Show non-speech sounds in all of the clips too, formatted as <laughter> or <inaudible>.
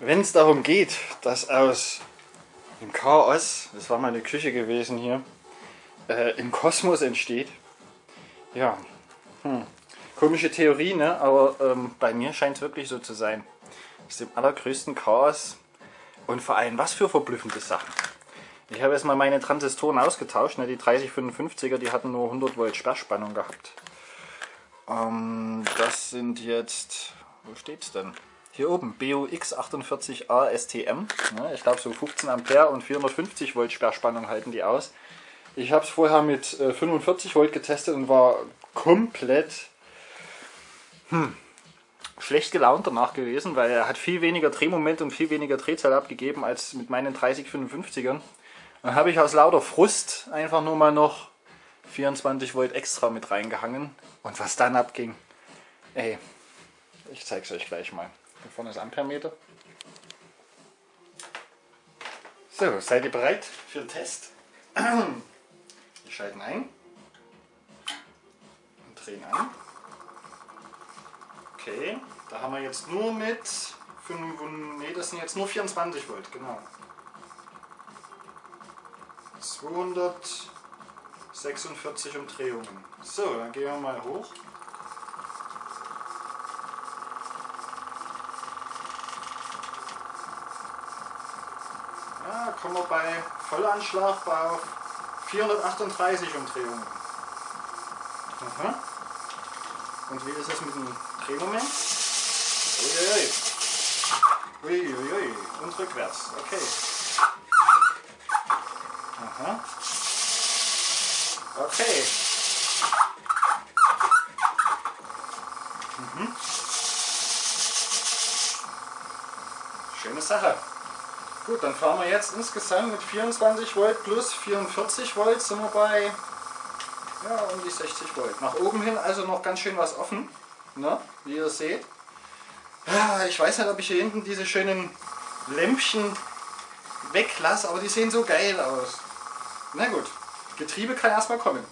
wenn es darum geht, dass aus dem Chaos, das war meine Küche gewesen hier, äh, im Kosmos entsteht, ja, hm. komische Theorie, ne? aber ähm, bei mir scheint es wirklich so zu sein. Aus dem allergrößten Chaos und vor allem was für verblüffende Sachen. Ich habe jetzt mal meine Transistoren ausgetauscht, ne? die 3055er, die hatten nur 100 Volt Sperrspannung gehabt. Ähm, das sind jetzt, wo steht's denn? Hier oben, BUX48A STM. Ne, ich glaube so 15 Ampere und 450 Volt Sperrspannung halten die aus. Ich habe es vorher mit 45 äh, Volt getestet und war komplett hm, schlecht gelaunt danach gewesen, weil er hat viel weniger Drehmoment und viel weniger Drehzahl abgegeben als mit meinen 3055ern. Dann habe ich aus lauter Frust einfach nur mal noch 24 Volt extra mit reingehangen. Und was dann abging, ey, ich zeige es euch gleich mal. Vorne ist Ampermeter. So, seid ihr bereit für den Test? <clears throat> Wir schalten ein und drehen an. Okay, da haben wir jetzt nur mit 5, nee, das sind jetzt nur 24 Volt, genau. 246 Umdrehungen. So, dann gehen wir mal hoch. Kommen wir bei Vollanschlag bei 438 Umdrehungen. Aha. Und wie ist es mit dem Drehmoment? Uiuiui. Uiuiui. Und rückwärts. Okay. Aha. Okay. Mhm. Schöne Sache. Gut, dann fahren wir jetzt insgesamt mit 24 Volt plus 44 Volt sind wir bei ja, um die 60 Volt. Nach oben hin also noch ganz schön was offen, ne? wie ihr seht. Ich weiß nicht, ob ich hier hinten diese schönen Lämpchen weglasse, aber die sehen so geil aus. Na gut, Getriebe kann erstmal kommen.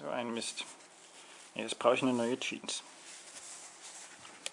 So ein Mist. Jetzt brauche ich eine neue Jeans.